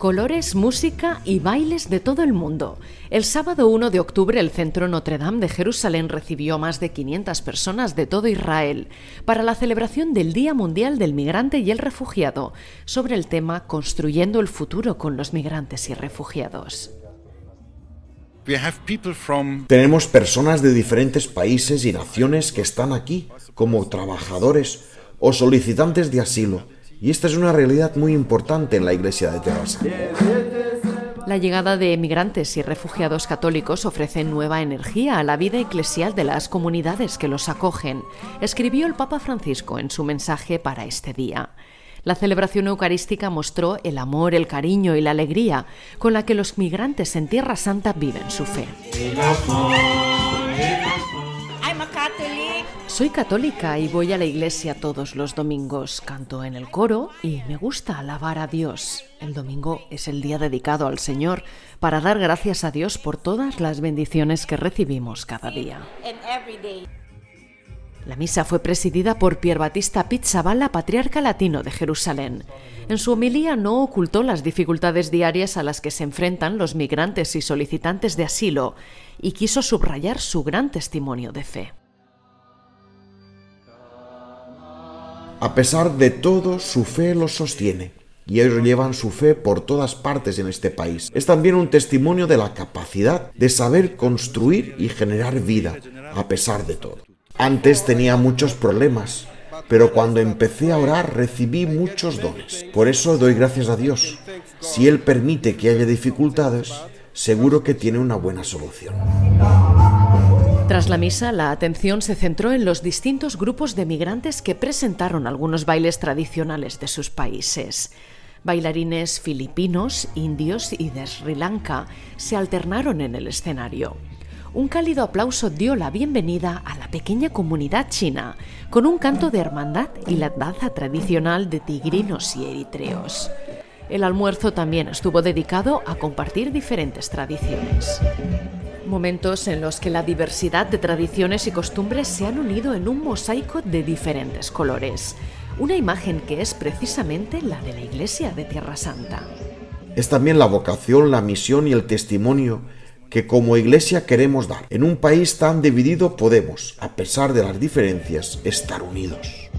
Colores, música y bailes de todo el mundo. El sábado 1 de octubre el Centro Notre Dame de Jerusalén recibió a más de 500 personas de todo Israel para la celebración del Día Mundial del Migrante y el Refugiado sobre el tema Construyendo el futuro con los migrantes y refugiados. Tenemos personas de diferentes países y naciones que están aquí como trabajadores o solicitantes de asilo y esta es una realidad muy importante en la iglesia de Terrassa. La llegada de emigrantes y refugiados católicos ofrece nueva energía a la vida eclesial de las comunidades que los acogen, escribió el Papa Francisco en su mensaje para este día. La celebración eucarística mostró el amor, el cariño y la alegría con la que los migrantes en Tierra Santa viven su fe. Soy católica y voy a la iglesia todos los domingos. Canto en el coro y me gusta alabar a Dios. El domingo es el día dedicado al Señor para dar gracias a Dios por todas las bendiciones que recibimos cada día. La misa fue presidida por Pier Battista Pizzaballa, patriarca latino de Jerusalén. En su homilía no ocultó las dificultades diarias a las que se enfrentan los migrantes y solicitantes de asilo y quiso subrayar su gran testimonio de fe. A pesar de todo, su fe los sostiene y ellos llevan su fe por todas partes en este país. Es también un testimonio de la capacidad de saber construir y generar vida, a pesar de todo. Antes tenía muchos problemas, pero cuando empecé a orar recibí muchos dones. Por eso doy gracias a Dios. Si Él permite que haya dificultades, seguro que tiene una buena solución. Tras la misa, la atención se centró en los distintos grupos de migrantes que presentaron algunos bailes tradicionales de sus países. Bailarines filipinos, indios y de Sri Lanka se alternaron en el escenario. Un cálido aplauso dio la bienvenida a la pequeña comunidad china, con un canto de hermandad y la danza tradicional de tigrinos y eritreos. El almuerzo también estuvo dedicado a compartir diferentes tradiciones. Momentos en los que la diversidad de tradiciones y costumbres se han unido en un mosaico de diferentes colores. Una imagen que es precisamente la de la Iglesia de Tierra Santa. Es también la vocación, la misión y el testimonio que como Iglesia queremos dar. En un país tan dividido podemos, a pesar de las diferencias, estar unidos.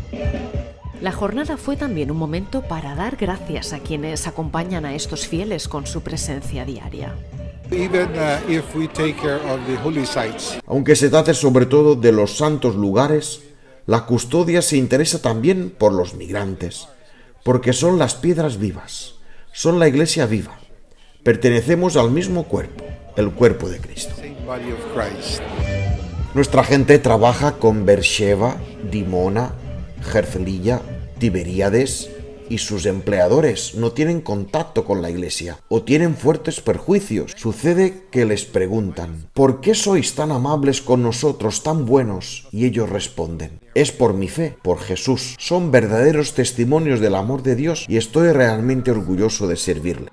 La jornada fue también un momento para dar gracias a quienes acompañan a estos fieles con su presencia diaria. Aunque se trate sobre todo de los santos lugares, la custodia se interesa también por los migrantes, porque son las piedras vivas, son la iglesia viva. Pertenecemos al mismo cuerpo, el cuerpo de Cristo. Nuestra gente trabaja con Bersheva, Dimona, Herzliya, Tiberíades, y sus empleadores no tienen contacto con la iglesia o tienen fuertes perjuicios. Sucede que les preguntan, ¿por qué sois tan amables con nosotros, tan buenos? Y ellos responden, es por mi fe, por Jesús. Son verdaderos testimonios del amor de Dios y estoy realmente orgulloso de servirle.